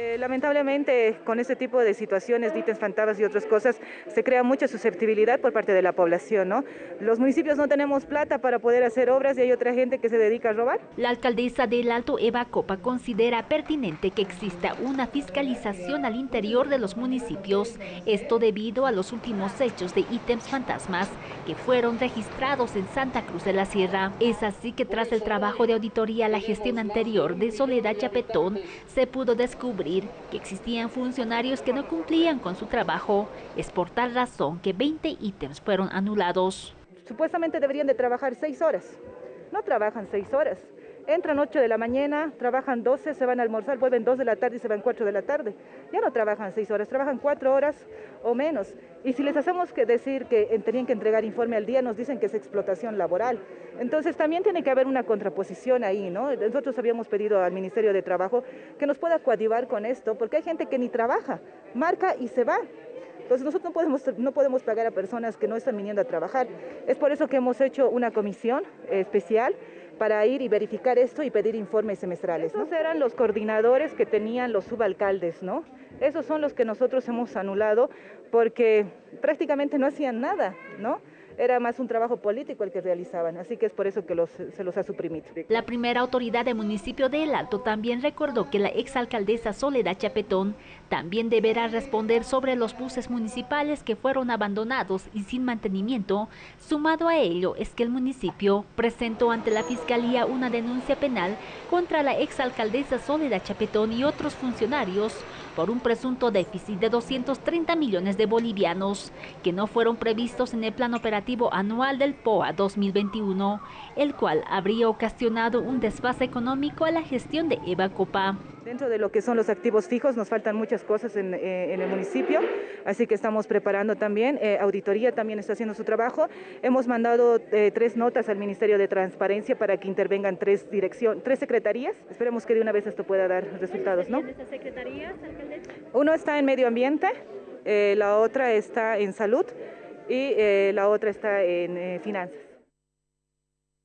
Eh, lamentablemente, con este tipo de situaciones, de ítems fantasmas y otras cosas, se crea mucha susceptibilidad por parte de la población, ¿no? Los municipios no tenemos plata para poder hacer obras y hay otra gente que se dedica a robar. La alcaldesa del Alto, Eva Copa, considera pertinente que exista una fiscalización al interior de los municipios, esto debido a los últimos hechos de ítems fantasmas que fueron registrados en Santa Cruz de la Sierra. Es así que tras el trabajo de auditoría la gestión anterior de Soledad Chapetón, se pudo descubrir que existían funcionarios que no cumplían con su trabajo. Es por tal razón que 20 ítems fueron anulados. Supuestamente deberían de trabajar seis horas. No trabajan seis horas. Entran 8 de la mañana, trabajan 12, se van a almorzar, vuelven 2 de la tarde y se van 4 de la tarde. Ya no trabajan 6 horas, trabajan 4 horas o menos. Y si les hacemos que decir que tenían que entregar informe al día, nos dicen que es explotación laboral. Entonces también tiene que haber una contraposición ahí, ¿no? Nosotros habíamos pedido al Ministerio de Trabajo que nos pueda coadyuvar con esto, porque hay gente que ni trabaja, marca y se va. Entonces nosotros no podemos, no podemos pagar a personas que no están viniendo a trabajar. Es por eso que hemos hecho una comisión especial para ir y verificar esto y pedir informes semestrales. Esos eran los coordinadores que tenían los subalcaldes, ¿no? Esos son los que nosotros hemos anulado porque prácticamente no hacían nada, ¿no? Era más un trabajo político el que realizaban, así que es por eso que se los ha suprimido. La primera autoridad del municipio de El Alto también recordó que la exalcaldesa Soledad Chapetón también deberá responder sobre los buses municipales que fueron abandonados y sin mantenimiento. Sumado a ello es que el municipio presentó ante la Fiscalía una denuncia penal contra la exalcaldesa Soledad Chapetón y otros funcionarios por un presunto déficit de 230 millones de bolivianos que no fueron previstos en el plan operativo anual del POA 2021, el cual habría ocasionado un desfase económico a la gestión de Eva Copa. Dentro de lo que son los activos fijos nos faltan muchas cosas en, eh, el municipio, así que estamos preparando también, eh, auditoría también está haciendo su trabajo. Hemos mandado eh, tres notas al Ministerio de Transparencia para que intervengan tres, dirección, tres secretarías. Esperemos que de una vez esto pueda dar resultados. ¿no? secretarías, uno está en medio ambiente, la otra está en salud y la otra está en finanzas.